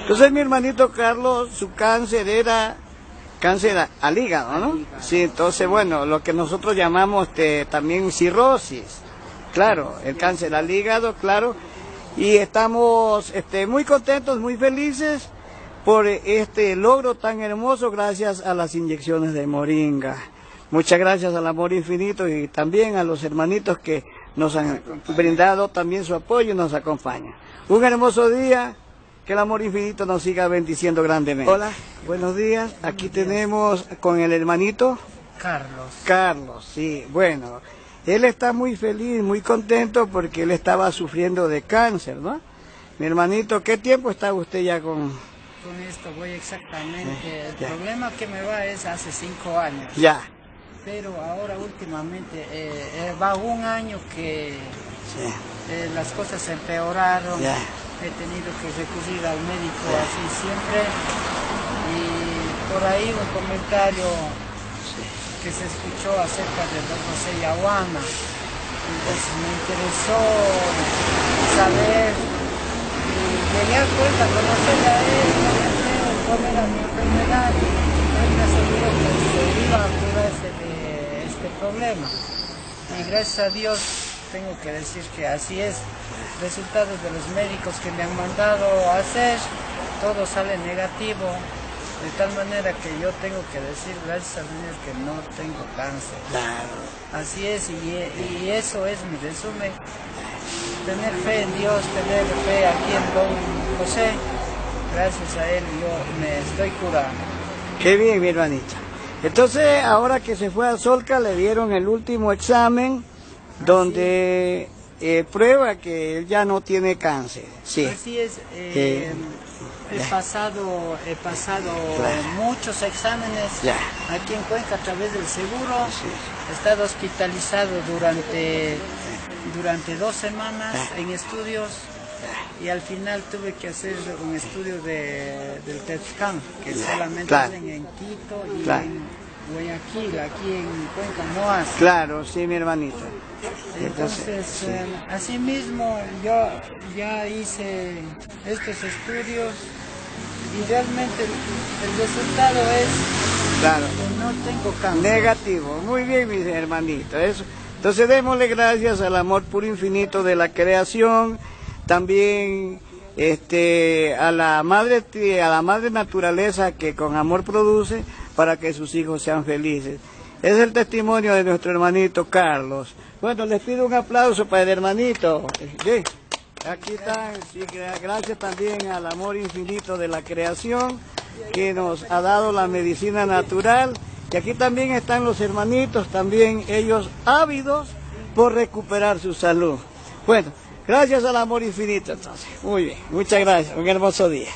Entonces mi hermanito Carlos, su cáncer era cáncer al hígado, ¿no? Sí, entonces bueno, lo que nosotros llamamos este, también cirrosis, claro, el cáncer al hígado, claro, y estamos este, muy contentos, muy felices por este logro tan hermoso gracias a las inyecciones de moringa. Muchas gracias al amor infinito y también a los hermanitos que nos han brindado también su apoyo y nos acompañan. Un hermoso día, que el amor infinito nos siga bendiciendo grandemente. Hola, buenos días. Aquí tenemos con el hermanito Carlos. Carlos, sí, bueno. Él está muy feliz, muy contento porque él estaba sufriendo de cáncer, ¿no? Mi hermanito, ¿qué tiempo está usted ya con...? Con esto voy exactamente. el problema que me va es hace cinco años. Ya pero ahora últimamente eh, eh, va un año que eh, las cosas se empeoraron, he tenido que recurrir al médico así siempre. Y por ahí un comentario que se escuchó acerca de Don José Yahuana, entonces me interesó saber y llegué a cuenta, conocer a él, cuál era mi enfermedad. Él me aseguró que se iba a curarse de este problema. Y gracias a Dios tengo que decir que así es. Resultados de los médicos que me han mandado a hacer, todo sale negativo. De tal manera que yo tengo que decir, gracias a Dios, que no tengo cáncer. Así es, y, eso es mi resumen. Tener fe en Dios, tener fe aquí en Don José. Gracias a él yo me estoy curando. Qué bien, mi hermanita. Entonces, ahora que se fue a Solca, le dieron el último examen donde eh, prueba que él ya no tiene cáncer. Sí. Así es. Eh, he pasado, he pasado muchos exámenes aquí en Cuenca a través del seguro. He estado hospitalizado durante, durante dos semanas en estudios y al final tuve que hacer un estudio de, del TET que solamente hacen en Quito y en Guayaquil, aquí en Cuenca hacen. Claro, sí, mi hermanito. Entonces, eh, así mismo yo ya hice estos estudios y realmente el, resultado es claro. que no tengo cáncer. Negativo, muy bien, mis hermanitos. Eso. Entonces démosle gracias al amor puro infinito de la creación también este, a, la madre, a la madre naturaleza que con amor produce para que sus hijos sean felices. Es el testimonio de nuestro hermanito Carlos. Bueno, les pido un aplauso para el hermanito. Aquí están, gracias también al amor infinito de la creación que nos ha dado la medicina natural. Y aquí también están los hermanitos, también ellos ávidos por recuperar su salud. Bueno, Gracias al amor infinito entonces. Muy bien, muchas gracias. Un hermoso día.